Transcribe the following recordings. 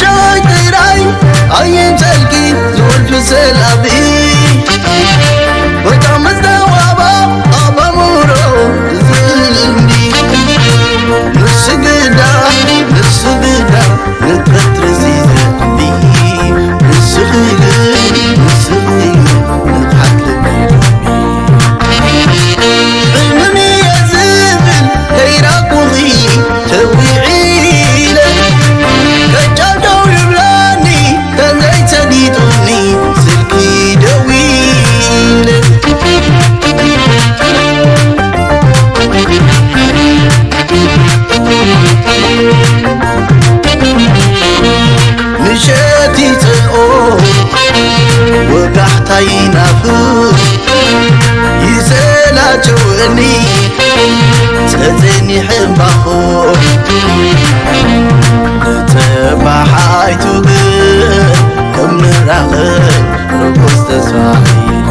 شايطير عين عين تلقي زول في سلابين አይቱ ግን ከምራኽብ ርኩስ ተስፋኢነ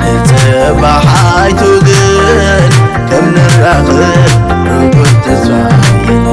ንፅባሕ አይቱ ግን ከምንራኽብ ርኩስ ተስፋኢነ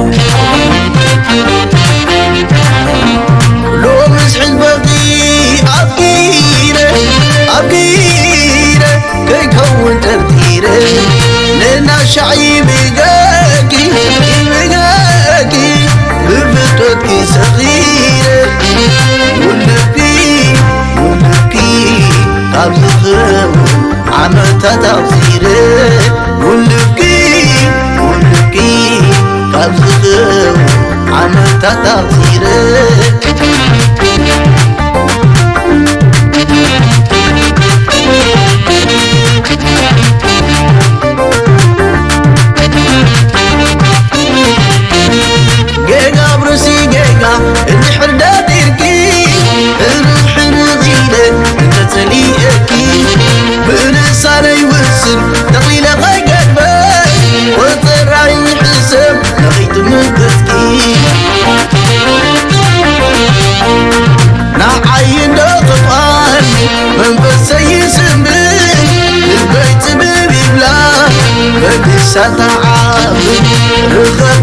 غيرك جيجا بروسي جيجا اللي حردان መንፈስ ዘይስምር ልበይ ትብብ ይብላ በዲሳተዓብ ርኸብ